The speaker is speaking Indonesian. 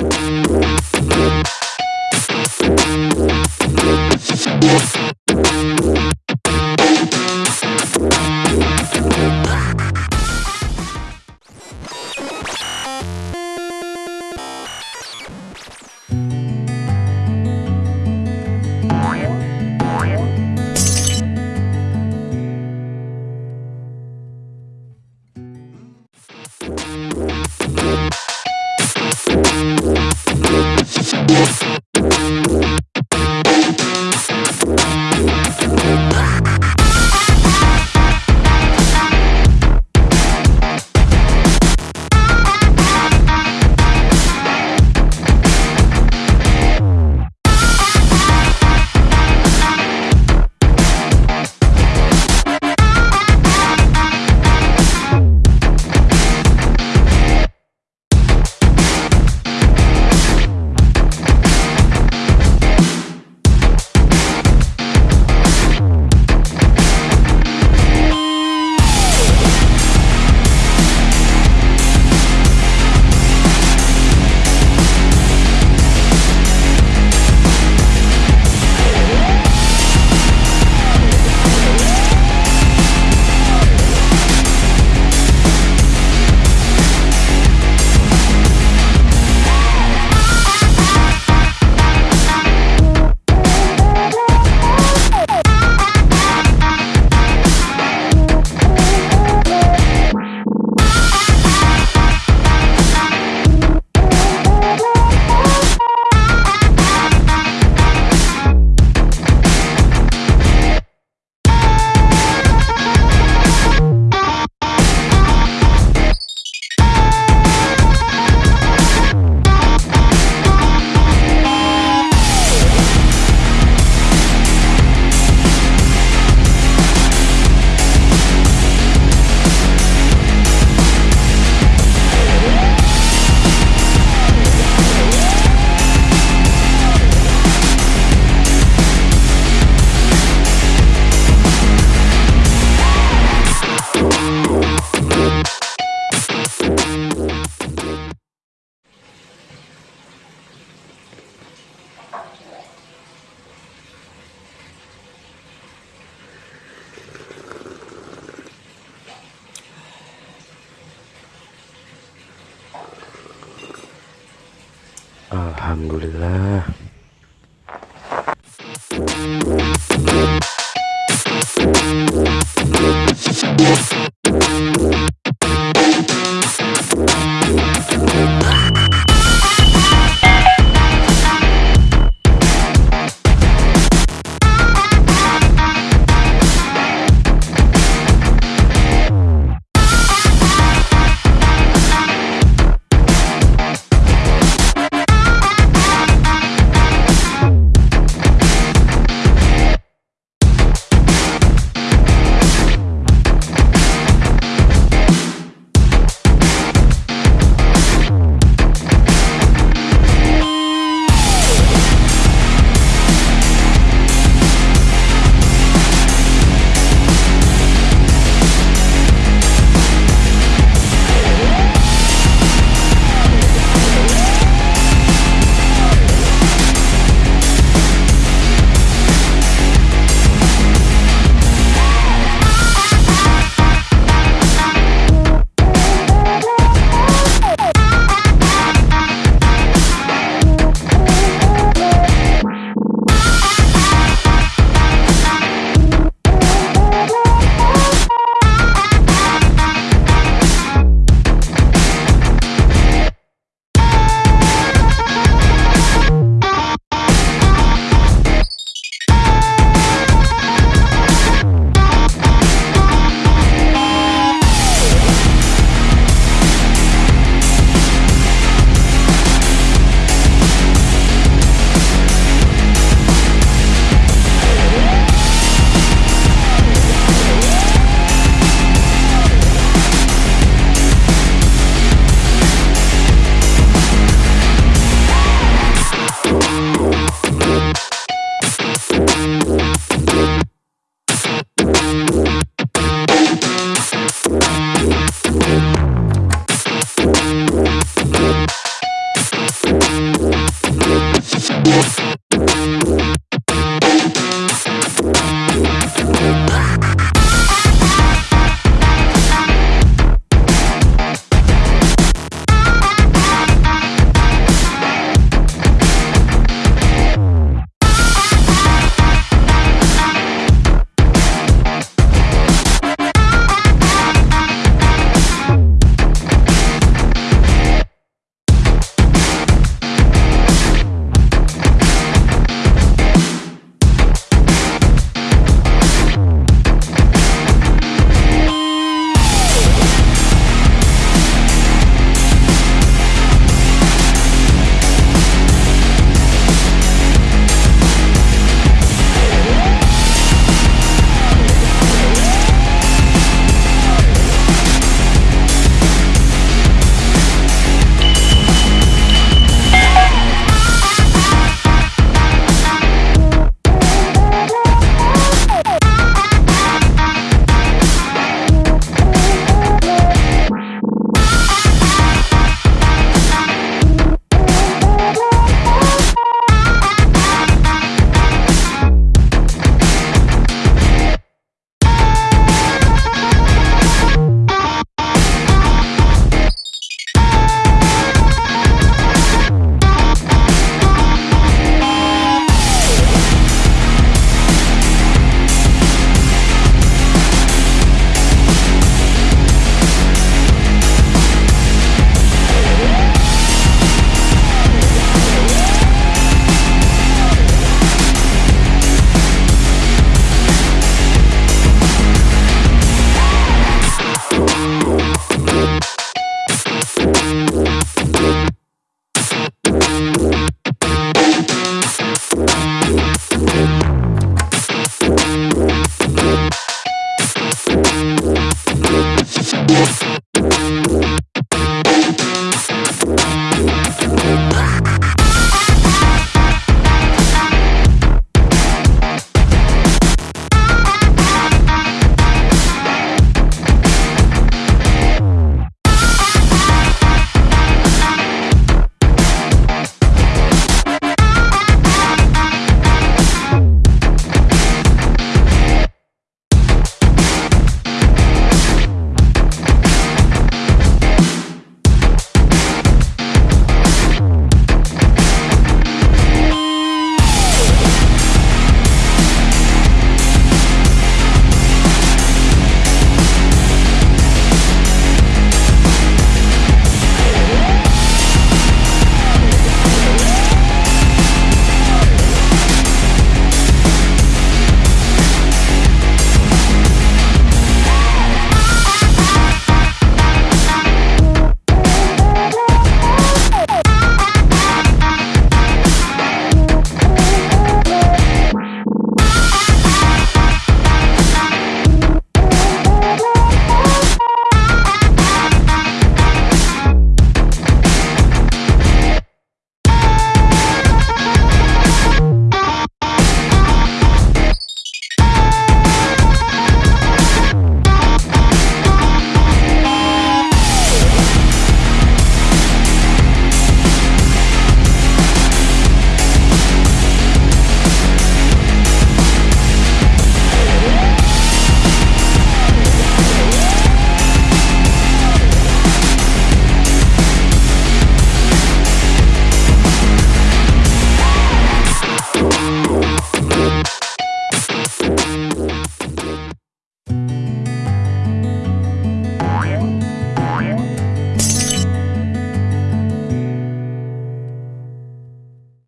Yeah. Alhamdulillah.